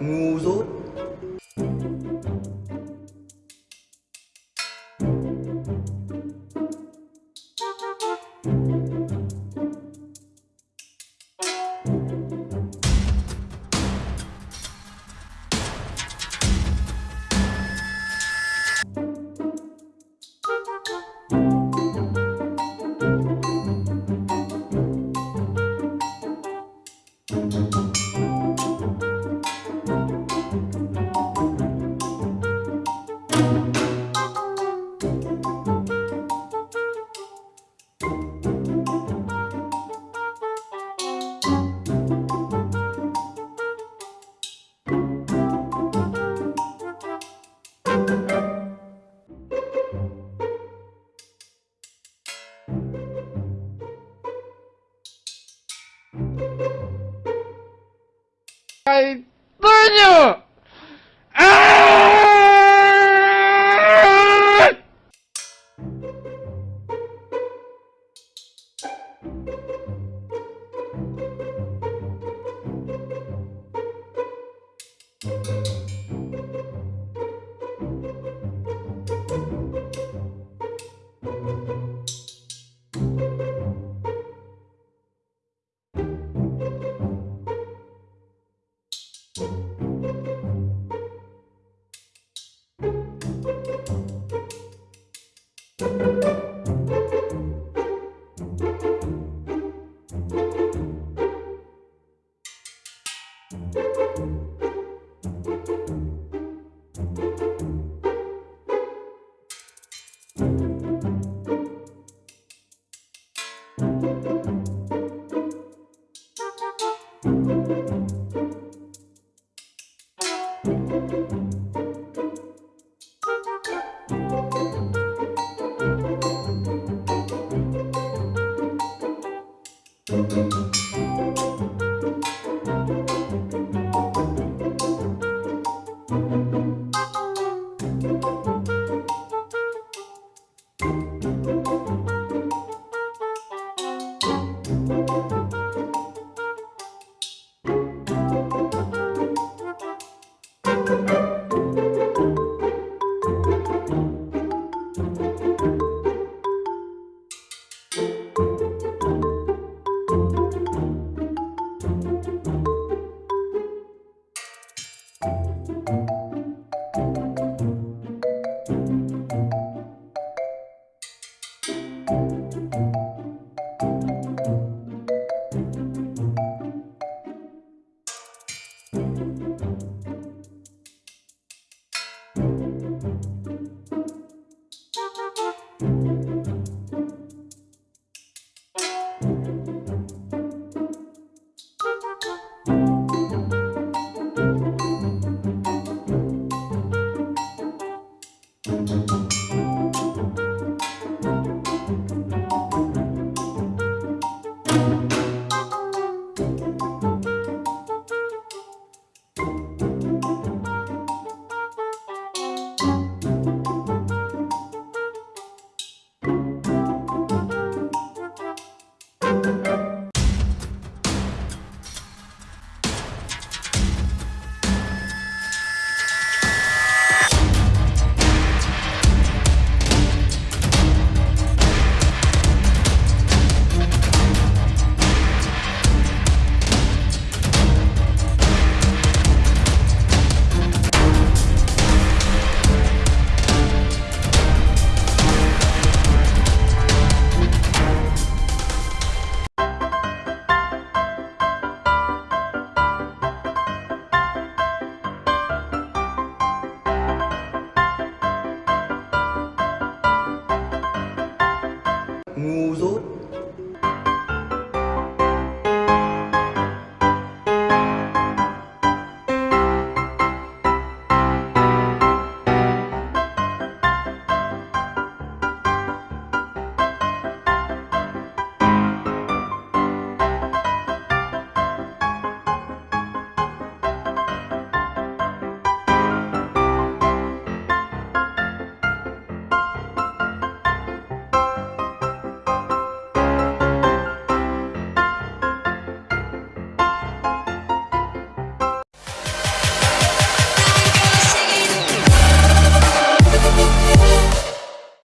ngu dốt. sueño!